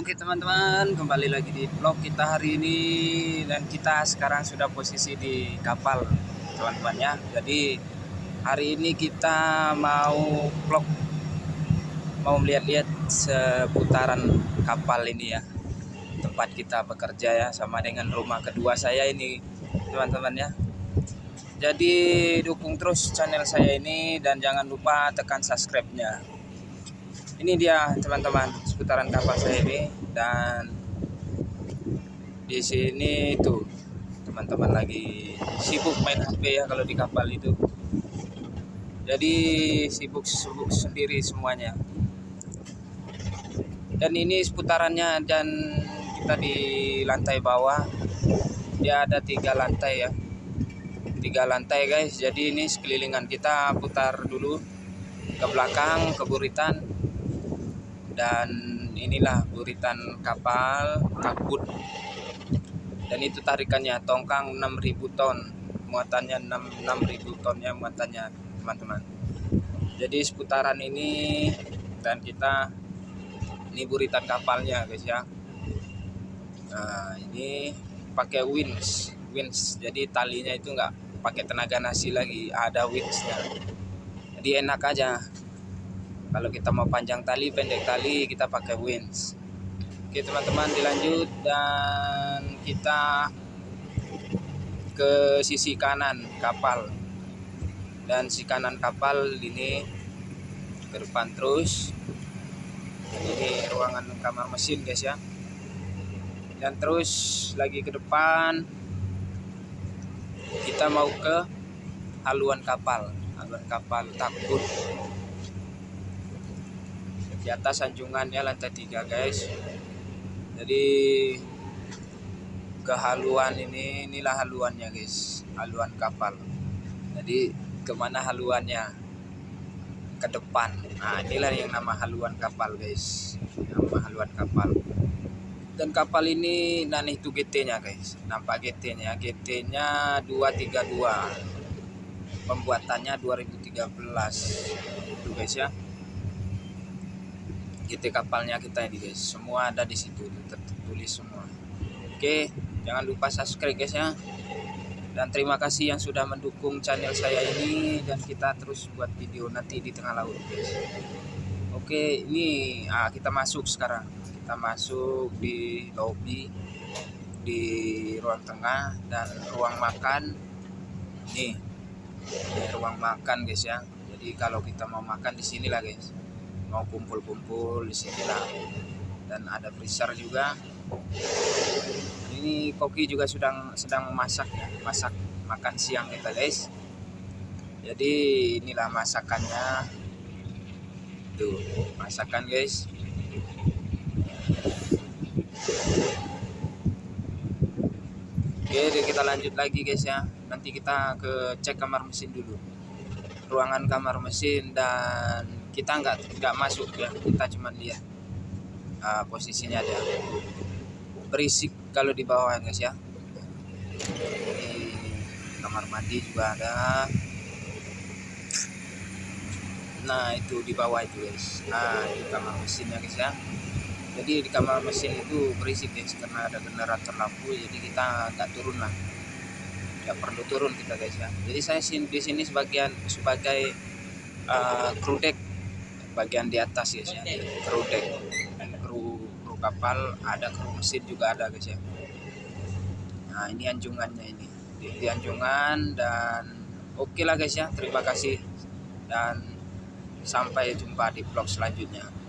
Oke teman-teman, kembali lagi di vlog kita hari ini dan kita sekarang sudah posisi di kapal teman-teman ya. Jadi hari ini kita mau vlog mau melihat-lihat seputaran kapal ini ya. Tempat kita bekerja ya sama dengan rumah kedua saya ini teman-teman ya. Jadi dukung terus channel saya ini dan jangan lupa tekan subscribe-nya ini dia teman-teman seputaran kapal saya ini. Dan di sini itu teman-teman lagi sibuk main HP ya kalau di kapal itu. Jadi sibuk-sibuk sendiri semuanya. Dan ini seputarannya dan kita di lantai bawah dia ada tiga lantai ya. Tiga lantai guys. Jadi ini sekelilingan kita putar dulu ke belakang ke buritan dan inilah buritan kapal takbut dan itu tarikannya tongkang 6000 ton. Muatannya 6 6000 ton ya muatannya teman-teman. Jadi seputaran ini dan kita ini buritan kapalnya guys ya. Nah ini pakai winch winch jadi talinya itu enggak pakai tenaga nasi lagi ada winchnya jadi enak aja kalau kita mau panjang tali pendek tali kita pakai winch oke teman-teman dilanjut dan kita ke sisi kanan kapal. Dan si kanan kapal ini ke depan terus. Dan ini ruangan kamar mesin guys ya. Dan terus lagi ke depan kita mau ke haluan kapal. Haluan kapal takut di atas sanjungannya lantai tiga guys. Jadi kehaluan ini inilah haluannya guys. Haluan kapal. Jadi ke mana haluannya? Ke depan. Nah inilah yang nama haluan kapal guys. Nama haluan kapal. Dan kapal ini nanti itu GT nya guys. Nampak GT nya GT nya 232 pembuatannya 2013 itu guys ya GT kapalnya kita ini guys. Semua ada di situ tertulis semua. Oke jangan lupa subscribe guys ya. Dan terima kasih yang sudah mendukung channel saya ini dan kita terus buat video nanti di tengah laut guys. Oke ini ah, kita masuk sekarang. Kita masuk di lobby di ruang tengah dan ruang makan. Nih ruang makan guys ya. Jadi kalau kita mau makan di sini lah guys mau kumpul-kumpul di sini lah. Dan ada freezer juga. Ini koki juga sedang sedang memasak ya masak makan siang kita guys. Jadi inilah masakannya. Tuh masakan guys. Oke, kita lanjut lagi guys ya. Nanti kita ke cek kamar mesin dulu. Ruangan kamar mesin dan kita nggak nggak masuk ya. Kita cuma lihat uh, posisinya aja berisik kalau di bawah guys ya. Di kamar mandi juga ada. Nah itu di bawah itu guys. Nah di kamar mesinnya guys ya. Jadi di kamar mesin itu berisik guys karena ada generator lampu jadi kita nggak turun lah nggak perlu turun kita guys ya. Jadi saya di sini sebagian sebagai uh, crew deck bagian di atas guys ya. Kru deck kru kru kapal ada kru mesin juga ada guys ya. Nah ini anjungannya ini. Di, di anjungan dan oke okay lah guys ya. Terima kasih dan sampai jumpa di vlog selanjutnya